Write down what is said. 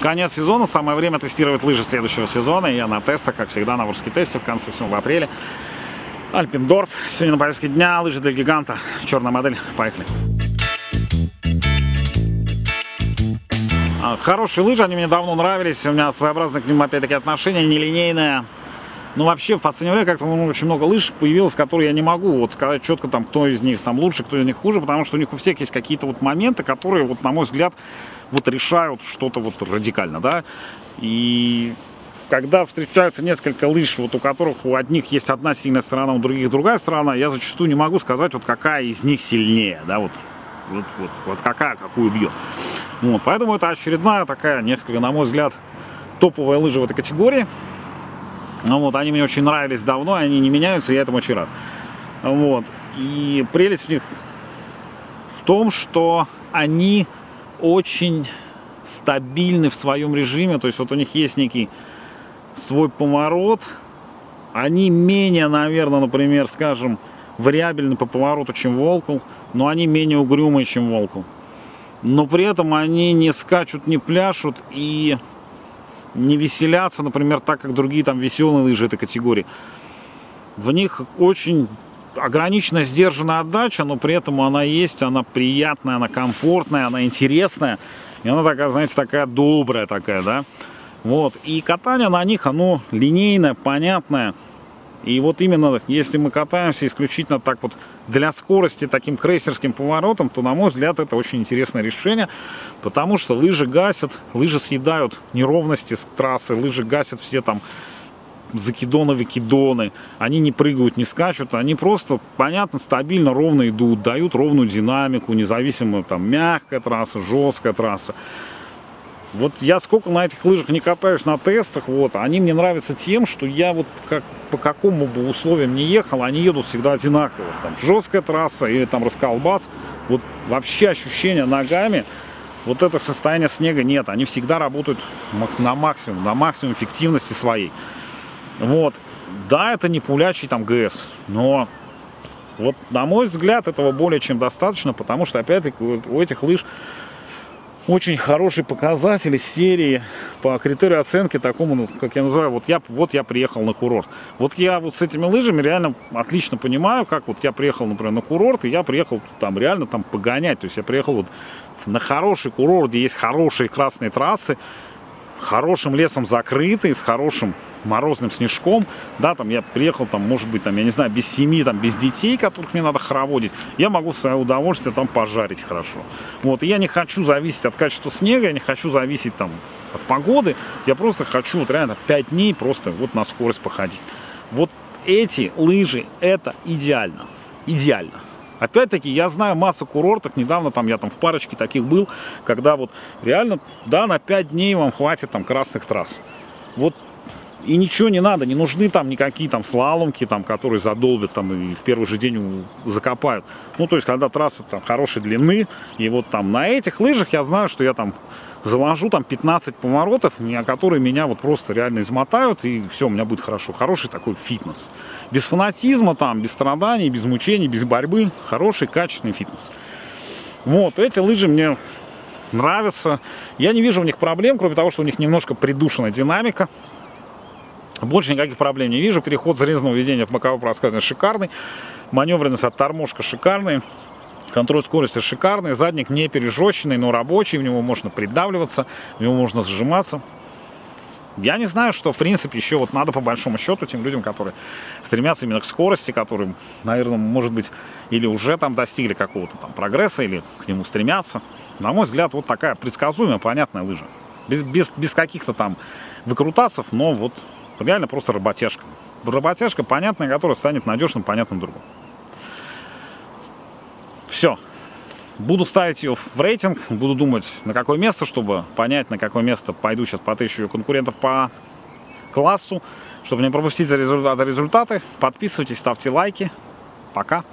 конец сезона, самое время тестировать лыжи следующего сезона. Я на тестах, как всегда, на Ворске тесте в конце сезона, в апреле. Альпендорф. Сегодня на повестке дня лыжи для гиганта. Черная модель. Поехали. А, хорошие лыжи, они мне давно нравились. У меня своеобразное к ним, опять-таки, отношение, нелинейное. Ну, вообще, в последнее время как-то очень много лыж появилось, которые я не могу вот сказать четко, там, кто из них там лучше, кто из них хуже, потому что у них у всех есть какие-то вот моменты, которые, вот, на мой взгляд, вот решают что-то вот радикально, да. И когда встречаются несколько лыж, вот у которых у одних есть одна сильная сторона, у других другая сторона, я зачастую не могу сказать, вот какая из них сильнее, да, вот, вот, вот, вот какая какую бьет. Вот, поэтому это очередная такая, несколько, на мой взгляд, топовая лыжа в этой категории. Ну вот, они мне очень нравились давно, они не меняются, я этому очень рад. Вот. И прелесть в них в том, что они очень стабильны в своем режиме. То есть вот у них есть некий свой поворот. Они менее, наверное, например, скажем, вариабельны по повороту, чем Волкл, но они менее угрюмые, чем Волкл. Но при этом они не скачут, не пляшут и не веселятся, например, так, как другие там веселые лыжи этой категории. В них очень ограниченная, сдержанная отдача, но при этом она есть, она приятная, она комфортная, она интересная. И она такая, знаете, такая добрая такая, да. Вот. И катание на них, оно линейное, понятное. И вот именно, если мы катаемся исключительно так вот для скорости, таким крейсерским поворотом, то, на мой взгляд, это очень интересное решение, потому что лыжи гасят, лыжи съедают неровности с трассы, лыжи гасят все там закидоны, выкидоны, они не прыгают, не скачут, они просто, понятно, стабильно, ровно идут, дают ровную динамику, независимо, там, мягкая трасса, жесткая трасса. Вот я сколько на этих лыжах не катаюсь на тестах, вот, они мне нравятся тем, что я вот как, по какому бы условиям не ехал, они едут всегда одинаково. Там жесткая трасса или там расколбас, вот вообще ощущение ногами, вот это состояние снега нет, они всегда работают на максимум, на максимум эффективности своей. Вот, да, это не пулячий там ГС, но вот на мой взгляд этого более чем достаточно, потому что опять-таки у этих лыж очень хорошие показатели серии по критерию оценки такому, ну, как я называю, вот я, вот я приехал на курорт. Вот я вот с этими лыжами реально отлично понимаю, как вот я приехал, например, на курорт, и я приехал там реально там погонять. То есть я приехал вот на хороший курорт, где есть хорошие красные трассы, хорошим лесом закрытый, с хорошим морозным снежком, да, там я приехал, там, может быть, там, я не знаю, без семьи, там, без детей, которых мне надо хороводить, я могу в свое удовольствие там пожарить хорошо. Вот, и я не хочу зависеть от качества снега, я не хочу зависеть там от погоды, я просто хочу вот реально 5 дней просто вот на скорость походить. Вот эти лыжи, это идеально, идеально. Опять-таки, я знаю массу курортов, недавно там я там в парочке таких был, когда вот реально, да, на 5 дней вам хватит там красных трасс. Вот и ничего не надо, не нужны там никакие там слаломки, там, которые задолбят там и в первый же день закопают. Ну, то есть, когда трасса там хорошей длины, и вот там на этих лыжах я знаю, что я там заложу там 15 поворотов, которые меня вот просто реально измотают, и все, у меня будет хорошо. Хороший такой фитнес. Без фанатизма там, без страданий, без мучений, без борьбы. Хороший, качественный фитнес. Вот, эти лыжи мне нравятся. Я не вижу у них проблем, кроме того, что у них немножко придушена динамика. Больше никаких проблем не вижу. Переход зарезанного ведения в боковое проскальзывание шикарный. Маневренность от тормошка шикарный. Контроль скорости шикарный. Задник не пережеченный, но рабочий. В него можно придавливаться, в него можно сжиматься. Я не знаю, что, в принципе, еще вот надо по большому счету тем людям, которые стремятся именно к скорости, которые, наверное, может быть, или уже там достигли какого-то там прогресса, или к нему стремятся. На мой взгляд, вот такая предсказуемая, понятная лыжа. Без, без, без каких-то там выкрутасов, но вот Реально просто работяжка. Работяжка понятная, которая станет надежным, понятным другом. Все. Буду ставить ее в рейтинг, буду думать, на какое место, чтобы понять, на какое место пойду сейчас потыщу ее конкурентов по классу. Чтобы не пропустить результаты, подписывайтесь, ставьте лайки. Пока.